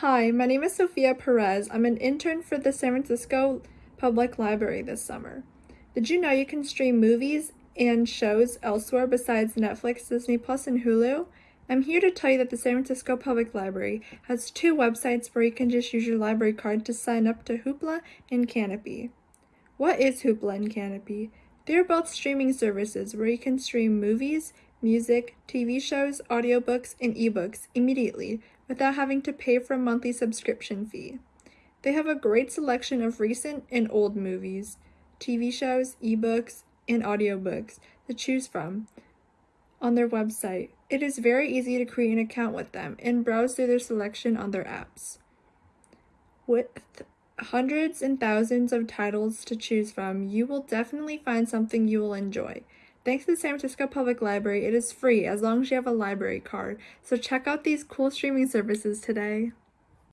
Hi, my name is Sophia Perez. I'm an intern for the San Francisco Public Library this summer. Did you know you can stream movies and shows elsewhere besides Netflix, Disney Plus, and Hulu? I'm here to tell you that the San Francisco Public Library has two websites where you can just use your library card to sign up to Hoopla and Kanopy. What is Hoopla and Kanopy? They're both streaming services where you can stream movies, music, TV shows, audiobooks, and ebooks immediately without having to pay for a monthly subscription fee. They have a great selection of recent and old movies, TV shows, ebooks, and audiobooks to choose from on their website. It is very easy to create an account with them and browse through their selection on their apps. With hundreds and thousands of titles to choose from, you will definitely find something you will enjoy. Thanks to the San Francisco Public Library, it is free as long as you have a library card. So check out these cool streaming services today.